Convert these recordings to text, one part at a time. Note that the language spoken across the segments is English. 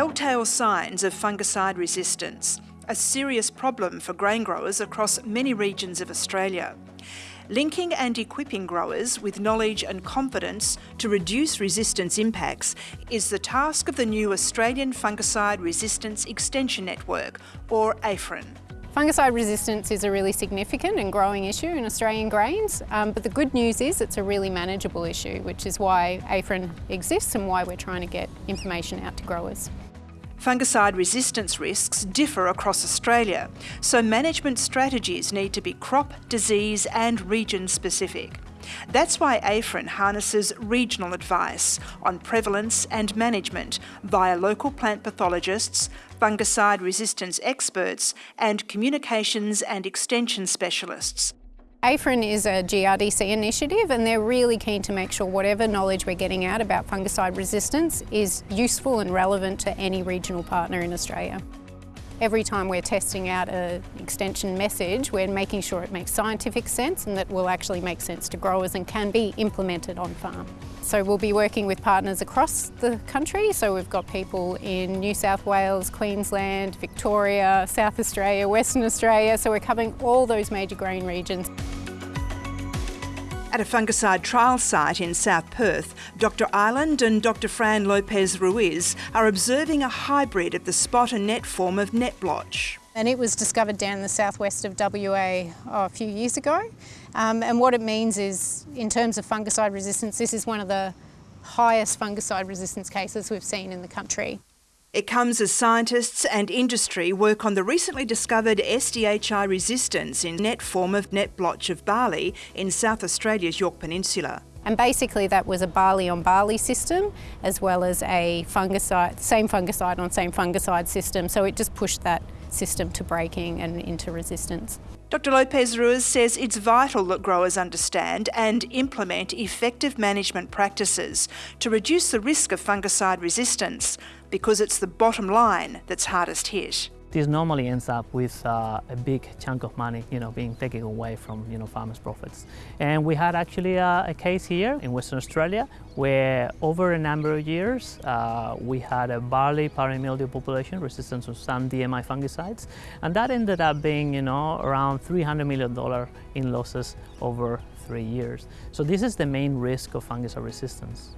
telltale signs of fungicide resistance, a serious problem for grain growers across many regions of Australia. Linking and equipping growers with knowledge and confidence to reduce resistance impacts is the task of the new Australian Fungicide Resistance Extension Network, or AFREN. Fungicide resistance is a really significant and growing issue in Australian grains, um, but the good news is it's a really manageable issue, which is why AFREN exists and why we're trying to get information out to growers. Fungicide resistance risks differ across Australia, so management strategies need to be crop, disease and region specific. That's why AFREN harnesses regional advice on prevalence and management via local plant pathologists, fungicide resistance experts and communications and extension specialists. AFREN is a GRDC initiative and they're really keen to make sure whatever knowledge we're getting out about fungicide resistance is useful and relevant to any regional partner in Australia. Every time we're testing out an extension message, we're making sure it makes scientific sense and that will actually make sense to growers and can be implemented on farm. So we'll be working with partners across the country. So we've got people in New South Wales, Queensland, Victoria, South Australia, Western Australia. So we're covering all those major grain regions. At a fungicide trial site in South Perth, Dr Ireland and Dr Fran Lopez Ruiz are observing a hybrid of the spot and net form of net blotch. And it was discovered down in the southwest of WA oh, a few years ago. Um, and what it means is, in terms of fungicide resistance, this is one of the highest fungicide resistance cases we've seen in the country. It comes as scientists and industry work on the recently discovered SDHI resistance in net form of net blotch of barley in South Australia's Yorke Peninsula. And basically that was a barley on barley system as well as a fungicide, same fungicide on same fungicide system. So it just pushed that system to breaking and into resistance. Dr Lopez Ruiz says it's vital that growers understand and implement effective management practices to reduce the risk of fungicide resistance because it's the bottom line that's hardest hit. This normally ends up with uh, a big chunk of money, you know, being taken away from, you know, farmers' profits. And we had actually a, a case here in Western Australia where over a number of years uh, we had a barley powdery mildew population resistant to some DMI fungicides, and that ended up being, you know, around $300 million in losses over three years. So this is the main risk of fungicide resistance.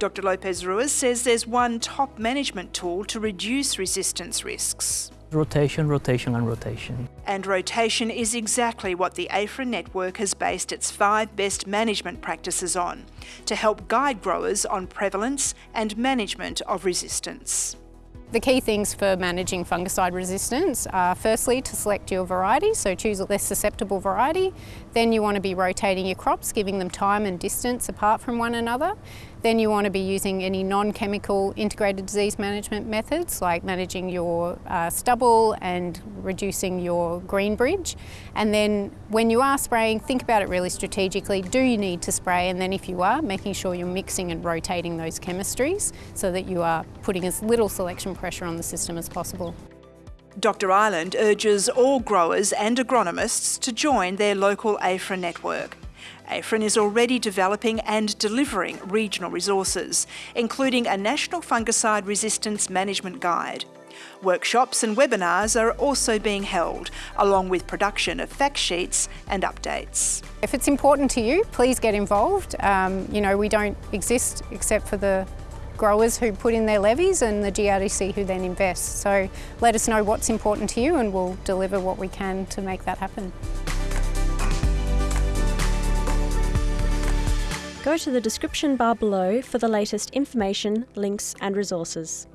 Dr Lopez Ruiz says there's one top management tool to reduce resistance risks. Rotation, rotation and rotation. And rotation is exactly what the AFREN network has based its five best management practices on, to help guide growers on prevalence and management of resistance. The key things for managing fungicide resistance are firstly to select your variety, so choose a less susceptible variety. Then you want to be rotating your crops, giving them time and distance apart from one another. Then you want to be using any non-chemical integrated disease management methods like managing your uh, stubble and reducing your green bridge. And then when you are spraying, think about it really strategically. Do you need to spray? And then if you are, making sure you're mixing and rotating those chemistries so that you are putting as little selection pressure on the system as possible. Dr Ireland urges all growers and agronomists to join their local AFREN network. AFREN is already developing and delivering regional resources, including a National Fungicide Resistance Management Guide. Workshops and webinars are also being held, along with production of fact sheets and updates. If it's important to you, please get involved. Um, you know, we don't exist except for the growers who put in their levies and the GRDC who then invest. So let us know what's important to you and we'll deliver what we can to make that happen. Go to the description bar below for the latest information, links and resources.